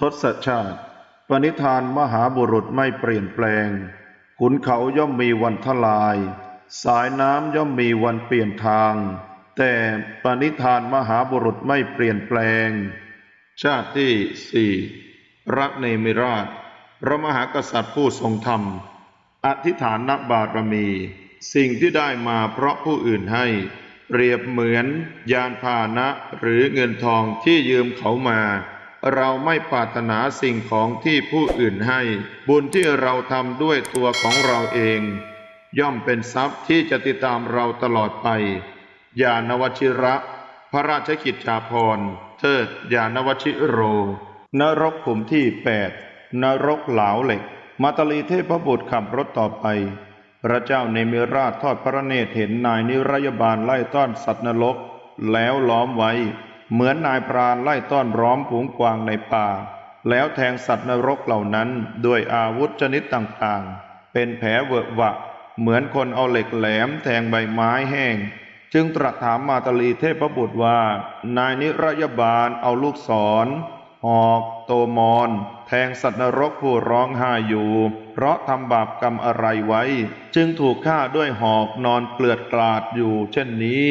ทศชาติ ปณิธานมหาบุรุษไม่เปลี่ยนแปลง ขุนเขาย่อมมีวันทลาย สายน้ำย่อมมีวันเปลี่ยนทาง แต่ปณิธานมหาบุรุษไม่เปลี่ยนแปลง ชาติที่สี่รักเนมิราช พระมหากษัตริย์ผู้ทรงธรรม อธิษฐานบารมี สิ่งที่ได้มาเพราะผู้อื่นให้ เปรียบเหมือนยานพาหนะหรือเงินทองที่ยืมเขามา เราไม่ปรารถนาสิ่งของที่ผู้อื่นให้ บุญที่เราทำด้วยตัวของเราเอง ย่อมเป็นทรัพย์ที่จะติดตามเราตลอดไปยานวชิระ พระราชกิจจาภรณ์เทิดยานวชิโร นรกขุมที่แปดนรกเหลาเหล็ก มาตลีเทพบุตรขับรถต่อไป พระเจ้าเนมิราชทอดพระเนตรเห็นนายนิรยบาลไล่ต้อนสัตว์นรก แล้วล้อมไว้ เหมือนนายพรานไล่ต้อนร้อมฝูงกวางในป่า แล้วแทงสัตว์นรกเหล่านั้นด้วยอาวุธชนิดต่างๆ เป็นแผลเวอะหวะ เหมือนคนเอาเหล็กแหลมแทงใบไม้แห้ง จึงตรัสถามมาตลีเทพบุตรว่า นายนิรยบาลเอาลูกศรหอกโตมอนแทงสัตว์นรกผู้ร้องไห้อยู่ เพราะทำบาปกรรมอะไรไว้ จึงถูกฆ่าด้วยหอกนอนเกลือดกลาดอยู่เช่นนี้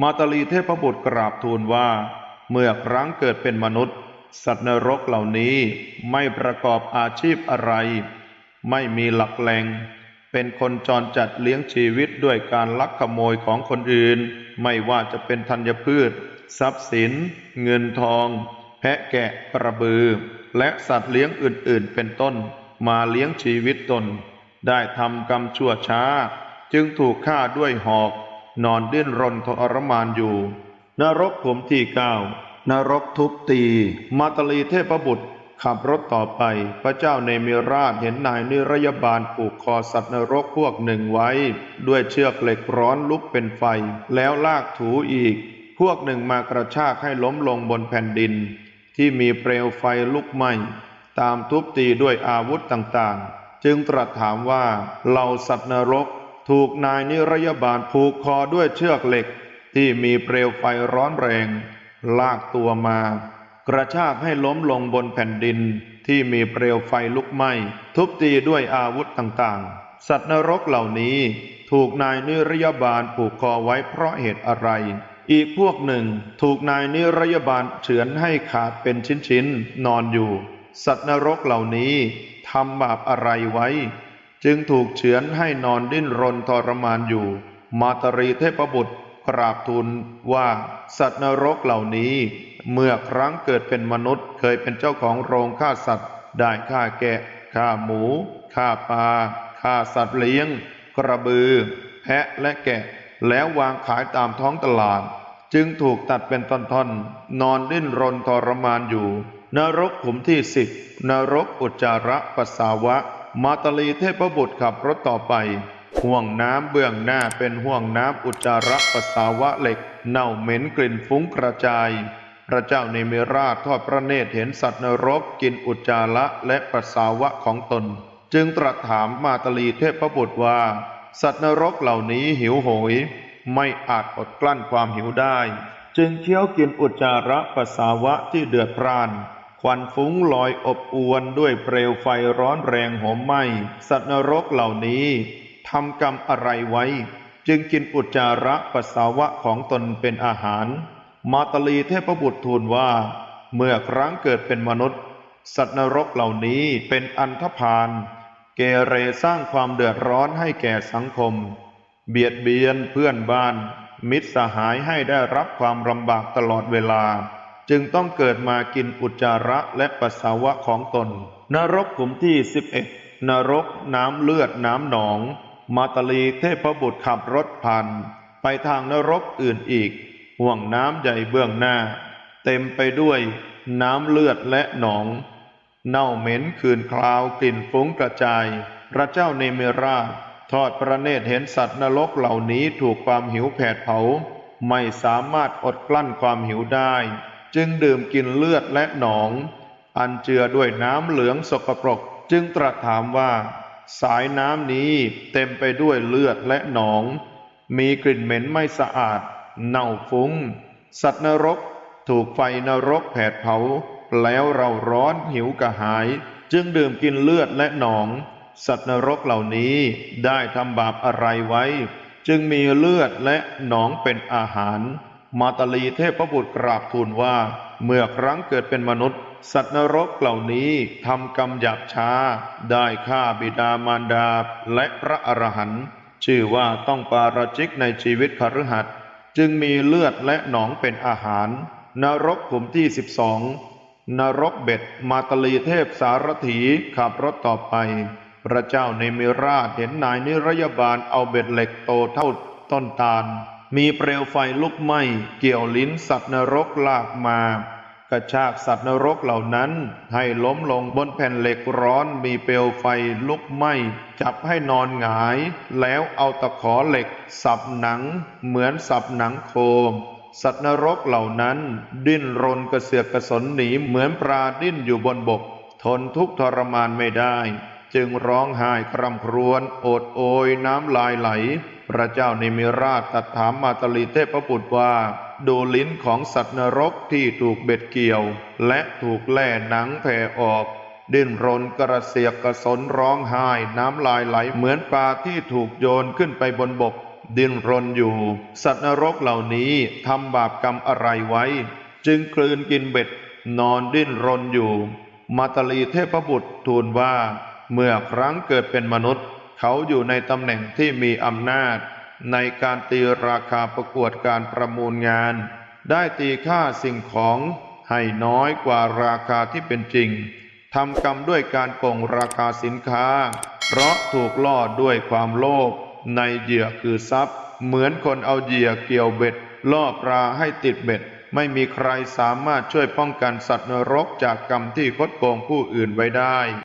มาตลีเทพบุตรกราบทูลว่า เมื่อครั้งเกิดเป็นมนุษย์ สัตว์นรกเหล่านี้ไม่ประกอบอาชีพอะไร ไม่มีหลักแหล่งเป็นคนจรจัดเลี้ยงชีวิตด้วยการลักขโมยของคนอื่น ไม่ว่าจะเป็นธัญพืช ทรัพย์สิน เงินทอง แพะแกะกระบือ และสัตว์เลี้ยงอื่นๆ เป็นต้น มาเลี้ยงชีวิตตน ได้ทำกรรมชั่วช้า จึงถูกฆ่าด้วยหอก นอนดิ้นรนทรมานอยู่ นรกขมที่เก้านรกทุบตี มาตลีเทพบุตร ขับรถต่อไป พระเจ้าเนมิราชเห็นนายนิรยบาลผูกคอสัตว์นรกพวกหนึ่งไว้ ด้วยเชือกเหล็กร้อนลุกเป็นไฟ แล้วลากถูอีก พวกหนึ่งมากระชากให้ล้มลงบนแผ่นดิน ที่มีเปลวไฟลุกไหม้ตามทุบตีด้วยอาวุธต่างๆ จึงตรัสถามว่าเหล่าสัตว์นรก ถูกนายนิรยบาลผูกคอด้วยเชือกเหล็ก ที่มีเปลวไฟร้อนแรง ลากตัวมา กระชากให้ล้มลงบนแผ่นดินที่มีเปลวไฟลุกไหม้ ทุบตีด้วยอาวุธต่างๆ สัตว์นรกเหล่านี้ถูกนายนิรยบาลผูกคอไว้เพราะเหตุอะไร อีกพวกหนึ่งถูกนายนิรยบาลเฉือนให้ขาดเป็นชิ้นๆนอนอยู่ สัตว์นรกเหล่านี้ทำบาปอะไรไว้ จึงถูกเฉือนให้นอนดิ้นรนทรมานอยู่ มาตรีเทพบุตรกราบทูลว่าสัตว์นรกเหล่านี้ เมื่อครั้งเกิดเป็นมนุษย์เคยเป็นเจ้าของโรงฆ่าสัตว์ ได้ฆ่าแกะฆ่าหมูฆ่าปลาฆ่าสัตว์เลี้ยง กระบือ แพะและแกะ แล้ววางขายตามท้องตลาด จึงถูกตัดเป็นท่อนๆนอนดิ้นรนทรมานอยู่ นรกขุมที่สิบนรกอุจจาระปัสสาวะ มาตลีเทพบุตรขับรถต่อไป ห่วงน้ำเบื้องหน้าเป็นห่วงน้ำอุจจาระปัสสาวะเหล็ก เน่าเหม็นกลิ่นฟุ้งกระจาย พระเจ้าเนมิราชทอดพระเนตรเห็นสัตว์นรกกินอุจจาระและปัสสาวะของตน จึงตรัสถามมาตลีเทพบุตรว่า สัตว์นรกเหล่านี้หิวโหย ไม่อาจอดกลั้นความหิวได้ จึงเคี้ยวกินอุจจาระปัสสาวะที่เดือดพร่าน ควันฟุ้งลอยอบอวนด้วยเปลวไฟร้อนแรงโหมไหม้สัตว์นรกเหล่านี้ทำกรรมอะไรไว้ จึงกินอุจจาระปัสสาวะของตนเป็นอาหาร มาตลีเทพบุตรทูลว่า เมื่อครั้งเกิดเป็นมนุษย์ สัตว์นรกเหล่านี้เป็นอันธพาลเกเรสร้างความเดือดร้อนให้แก่สังคม เบียดเบียนเพื่อนบ้าน มิตรสหายให้ได้รับความลำบากตลอดเวลา จึงต้องเกิดมากินอุจจาระและปัสสาวะของตน นรกขุมที่สิบเอ็ดนรกน้ำเลือดน้ำหนอง มาตลีเทพบุตรขับรถผ่านไปทางนรกอื่นอีก ห่วงน้ำใหญ่เบื้องหน้า เต็มไปด้วยน้ำเลือดและหนอง เน่าเหม็นคืนคลาวกลิ่นฟุ้งกระจาย พระเจ้าเนเมราทอดพระเนตรเห็นสัตว์นรกเหล่านี้ถูกความหิวแผดเผา ไม่สามารถอดกลั้นความหิวได้ จึงดื่มกินเลือดและหนอง อันเจือด้วยน้ำเหลืองสกปรก จึงตรัสถามว่า สายน้ำนี้เต็มไปด้วยเลือดและหนอง มีกลิ่นเหม็นไม่สะอาด เน่าฟุ้ง สัตว์นรกถูกไฟนรกแผดเผา แล้วเราร้อนหิวกระหาย จึงดื่มกินเลือดและหนอง สัตว์นรกเหล่านี้ได้ทำบาปอะไรไว้ จึงมีเลือดและหนองเป็นอาหาร มาตาลีเทพบุตรกราบทูลว่า เมื่อครั้งเกิดเป็นมนุษย์ สัตว์นรกเหล่านี้ทำกรรมหยาบช้า ได้ฆ่าบิดามารดาและพระอรหันต์ชื่อว่าต้องปาราชิกในชีวิตคฤหัสถ์จึงมีเลือดและหนองเป็นอาหาร นรกขุมที่สิบสองนรกเบ็ดมาตาลีเทพสารถีขับรถต่อไป พระเจ้าในมิราชเห็นนายนิรยาบาลเอาเบ็ดเหล็กโตเท่าต้นตาล มีเปลวไฟลุกไหม้เกี่ยวลิ้นสัตว์นรกลากมา กระชากสัตว์นรกเหล่านั้น ให้ล้มลงบนแผ่นเหล็กร้อนมีเปลวไฟลุกไหม้จับให้นอนหงาย แล้วเอาตะขอเหล็ก สับหนัง เหมือนสับหนังโคมสัตว์นรกเหล่านั้น ดิ้นรนกระเสือกกระสนหนีเหมือนปลาดิ้นอยู่บนบก ทนทุกข์ทรมานไม่ได้ จึงร้องไห้คร่ำครวญโอดโอยน้ำลายไหล พระเจ้าในมิราชตรัดถามมาตลีเทพบุตรว่า ดูลิ้นของสัตว์นรกที่ถูกเบ็ดเกี่ยว และถูกแล่หนังแผ่ออก ดิ้นรนกระเสียกกระสนร้องไห้น้ำลายไหลเหมือนปลาที่ถูกโยนขึ้นไปบนบก ดิ้นรนอยู่ สัตว์นรกเหล่านี้ทำบาปกรรมอะไรไว้ จึงกลืนกินเบ็ด นอนดิ้นรนอยู่ มาตลีเทพบุตรทูลว่า เมื่อครั้งเกิดเป็นมนุษย์ เขาอยู่ในตำแหน่งที่มีอำนาจ ในการตีราคาประกวดการประมูลงาน ได้ตีค่าสิ่งของให้น้อยกว่าราคาที่เป็นจริงทำกรรมด้วยการโกงราคาสินค้า เพราะถูกล่อด้วยความโลภในเหยื่อคือทรัพย์ เหมือนคนเอาเหยื่อเกี่ยวเบ็ด ล่อปลาให้ติดเบ็ด ไม่มีใครสามารถช่วยป้องกันสัตว์นรกจากกรรมที่คดโกงผู้อื่นไว้ได้